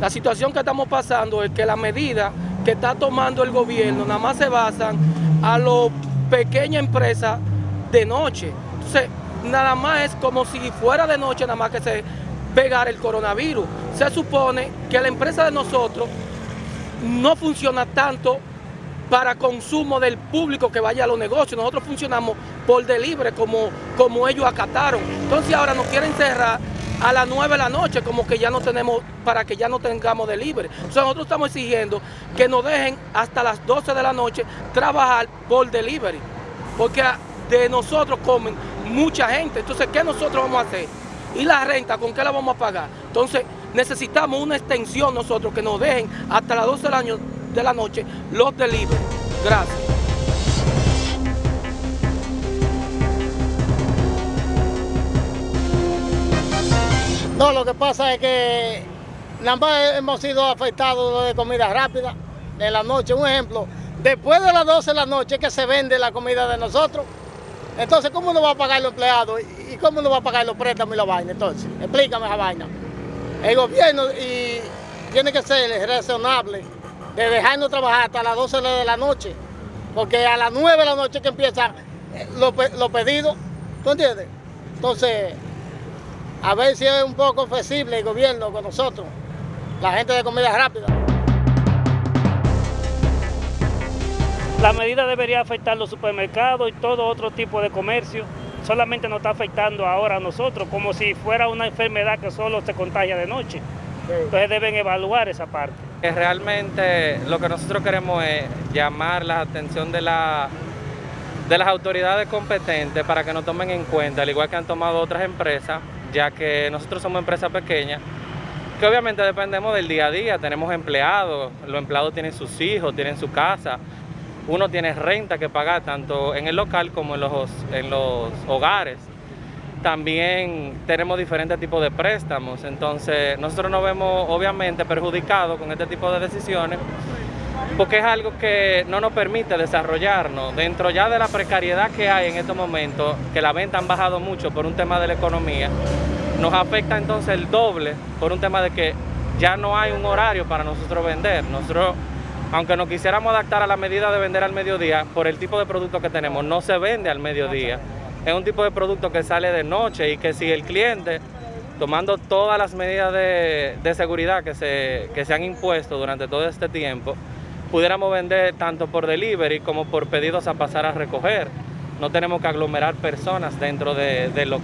La situación que estamos pasando es que la medida que está tomando el gobierno nada más se basan a las pequeñas empresas de noche. Entonces, nada más es como si fuera de noche nada más que se pegara el coronavirus. Se supone que la empresa de nosotros no funciona tanto para consumo del público que vaya a los negocios. Nosotros funcionamos por delivery como, como ellos acataron. Entonces ahora nos quieren cerrar a las 9 de la noche, como que ya no tenemos, para que ya no tengamos delivery. O sea, nosotros estamos exigiendo que nos dejen hasta las 12 de la noche trabajar por delivery. Porque de nosotros comen mucha gente. Entonces, ¿qué nosotros vamos a hacer? ¿Y la renta con qué la vamos a pagar? Entonces, necesitamos una extensión nosotros que nos dejen hasta las 12 de la noche los delivery. Gracias. No, lo que pasa es que nada más hemos sido afectados de comida rápida en la noche. Un ejemplo, después de las 12 de la noche que se vende la comida de nosotros, entonces ¿cómo nos va a pagar los empleados? ¿Y cómo nos va a pagar los préstamos y la vaina? Entonces, explícame esa vaina. El gobierno y tiene que ser razonable de dejarnos trabajar hasta las 12 de la noche, porque a las 9 de la noche que empiezan los, los pedidos, ¿tú entiendes? Entonces, a ver si es un poco flexible el gobierno con nosotros, la gente de comida rápida. La medida debería afectar los supermercados y todo otro tipo de comercio. Solamente nos está afectando ahora a nosotros, como si fuera una enfermedad que solo se contagia de noche. Entonces deben evaluar esa parte. Realmente lo que nosotros queremos es llamar la atención de, la, de las autoridades competentes para que nos tomen en cuenta, al igual que han tomado otras empresas, ya que nosotros somos empresas pequeñas, que obviamente dependemos del día a día, tenemos empleados, los empleados tienen sus hijos, tienen su casa, uno tiene renta que pagar tanto en el local como en los, en los hogares. También tenemos diferentes tipos de préstamos, entonces nosotros nos vemos obviamente perjudicados con este tipo de decisiones porque es algo que no nos permite desarrollarnos. Dentro ya de la precariedad que hay en estos momentos, que la venta han bajado mucho por un tema de la economía, nos afecta entonces el doble por un tema de que ya no hay un horario para nosotros vender. Nosotros, aunque nos quisiéramos adaptar a la medida de vender al mediodía, por el tipo de producto que tenemos, no se vende al mediodía. Es un tipo de producto que sale de noche y que si el cliente, tomando todas las medidas de, seguridad que se, que se han impuesto durante todo este tiempo, pudiéramos vender tanto por delivery como por pedidos a pasar a recoger. No tenemos que aglomerar personas dentro de, de lo